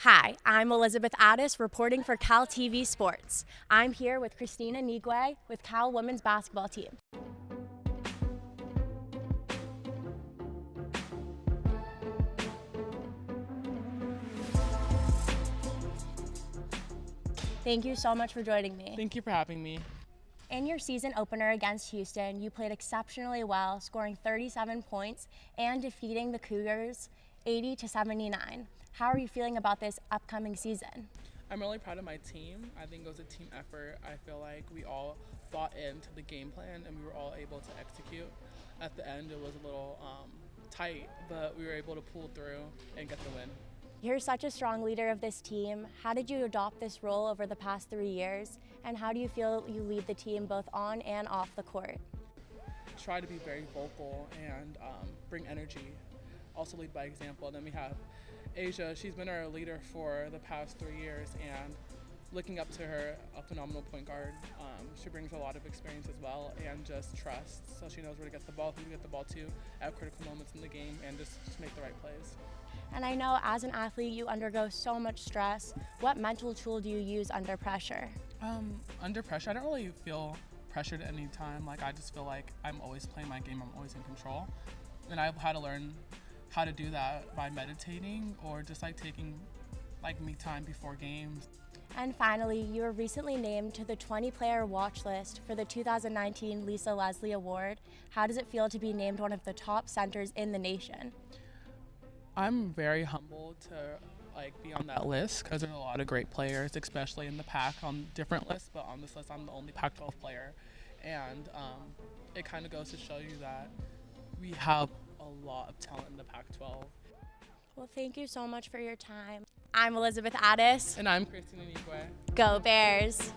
Hi, I'm Elizabeth Addis reporting for Cal TV Sports. I'm here with Kristine Anigwe with Cal women's basketball team. Thank you so much for joining me. Thank you for having me. In your season opener against Houston, you played exceptionally well, scoring 37 points and defeating the Cougars 80 to 79. How are you feeling about this upcoming season? I'm really proud of my team. I think it was a team effort. I feel like we all bought into the game plan and we were all able to execute. At the end, it was a little um, tight, but we were able to pull through and get the win. You're such a strong leader of this team. How did you adopt this role over the past three years? And how do you feel you lead the team both on and off the court? Try to be very vocal and um, bring energy. Also lead by example. And then we have Asha. She's been our leader for the past three years and looking up to her, a phenomenal point guard. Um, she brings a lot of experience as well and just trust. So she knows where to get the ball, who to get the ball to at critical moments in the game and just, just make the right plays. And I know as an athlete, you undergo so much stress. What mental tool do you use under pressure? Um, under pressure, I don't really feel pressured at any time. Like I just feel like I'm always playing my game. I'm always in control, and I've had to learn how to do that by meditating or just like taking like me time before games. And finally, you were recently named to the 20 player watch list for the 2019 Lisa Leslie Award. How does it feel to be named one of the top centers in the nation? I'm very humbled to like be on that list because there's a lot of great players, especially in the Pac on different lists. But on this list, I'm the only Pac-12 player, and um, it kind of goes to show you that we have lot of talent in the Pac-12. Well, thank you so much for your time. I'm Elizabeth Addis. And I'm Kristine Anigwe. Go Bears.